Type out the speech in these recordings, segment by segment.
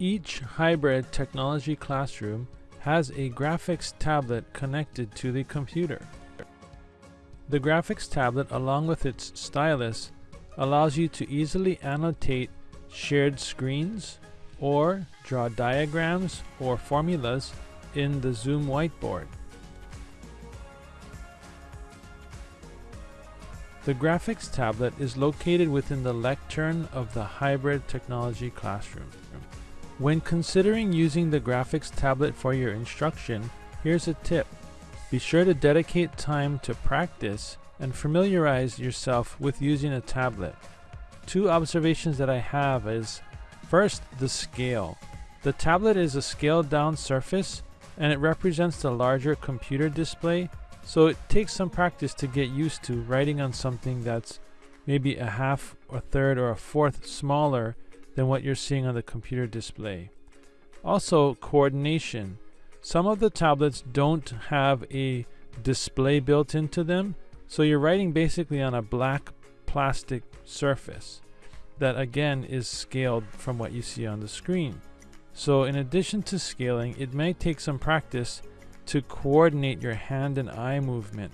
Each hybrid technology classroom has a graphics tablet connected to the computer. The graphics tablet along with its stylus allows you to easily annotate shared screens or draw diagrams or formulas in the Zoom whiteboard. The graphics tablet is located within the lectern of the hybrid technology classroom. When considering using the graphics tablet for your instruction, here's a tip. Be sure to dedicate time to practice and familiarize yourself with using a tablet. Two observations that I have is first, the scale. The tablet is a scaled down surface and it represents the larger computer display, so it takes some practice to get used to writing on something that's maybe a half, a third, or a fourth smaller than what you're seeing on the computer display. Also, coordination. Some of the tablets don't have a display built into them, so you're writing basically on a black plastic surface that again is scaled from what you see on the screen. So in addition to scaling, it may take some practice to coordinate your hand and eye movement.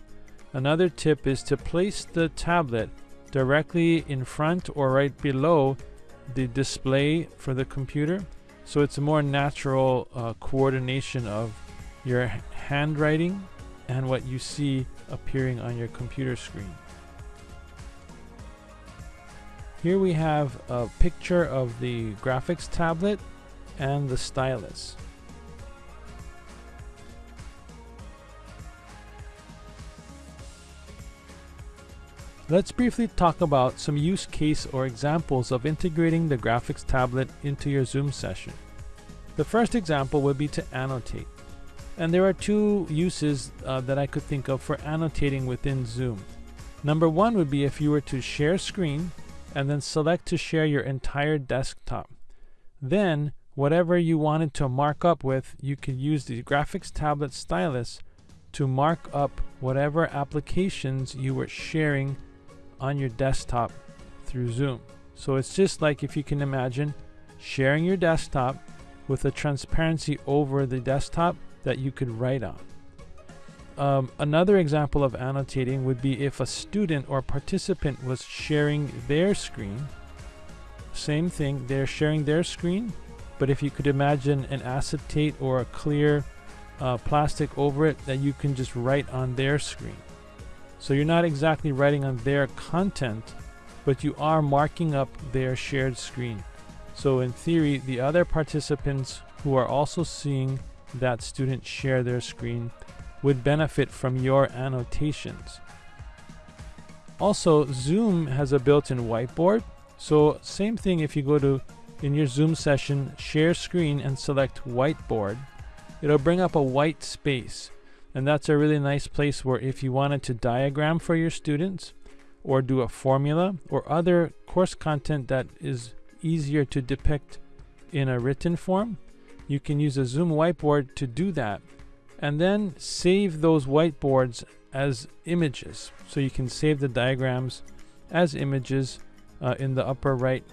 Another tip is to place the tablet directly in front or right below the display for the computer so it's a more natural uh, coordination of your handwriting and what you see appearing on your computer screen. Here we have a picture of the graphics tablet and the stylus. Let's briefly talk about some use case or examples of integrating the graphics tablet into your Zoom session. The first example would be to annotate. And there are two uses uh, that I could think of for annotating within Zoom. Number one would be if you were to share screen and then select to share your entire desktop. Then, whatever you wanted to mark up with, you could use the graphics tablet stylus to mark up whatever applications you were sharing on your desktop through Zoom. So it's just like if you can imagine sharing your desktop with a transparency over the desktop that you could write on. Um, another example of annotating would be if a student or participant was sharing their screen. Same thing, they're sharing their screen, but if you could imagine an acetate or a clear uh, plastic over it that you can just write on their screen. So you're not exactly writing on their content, but you are marking up their shared screen. So in theory, the other participants who are also seeing that student share their screen would benefit from your annotations. Also, Zoom has a built-in whiteboard. So same thing if you go to, in your Zoom session, share screen and select whiteboard, it'll bring up a white space. And that's a really nice place where if you wanted to diagram for your students or do a formula or other course content that is easier to depict in a written form, you can use a Zoom whiteboard to do that. And then save those whiteboards as images. So you can save the diagrams as images uh, in the upper right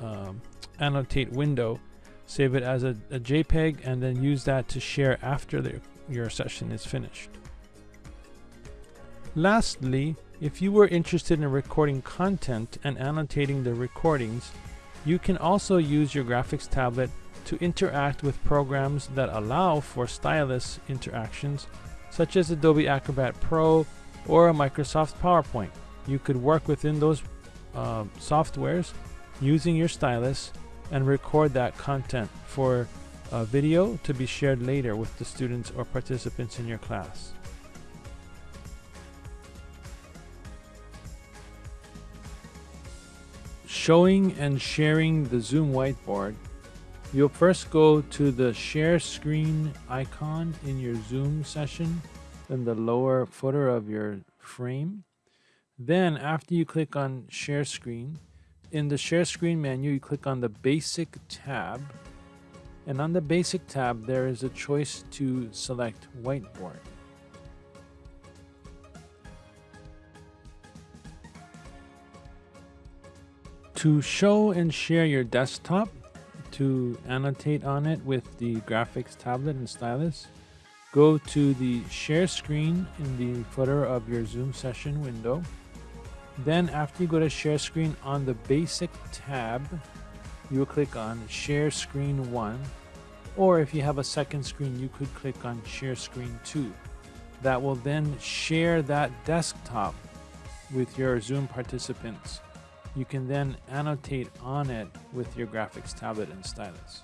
um, annotate window. Save it as a, a JPEG and then use that to share after the your session is finished. Lastly, if you were interested in recording content and annotating the recordings, you can also use your graphics tablet to interact with programs that allow for stylus interactions, such as Adobe Acrobat Pro or a Microsoft PowerPoint. You could work within those uh, softwares using your stylus and record that content for a video to be shared later with the students or participants in your class. Showing and sharing the Zoom whiteboard, you'll first go to the share screen icon in your Zoom session in the lower footer of your frame. Then after you click on share screen, in the share screen menu, you click on the basic tab and on the basic tab there is a choice to select whiteboard. To show and share your desktop, To annotate on it with the graphics tablet and stylus, go to the share screen in the footer of your Zoom session window. Then after you go to share screen on the basic tab, you will click on share screen 1 or if you have a second screen you could click on share screen 2 that will then share that desktop with your Zoom participants. You can then annotate on it with your graphics tablet and stylus.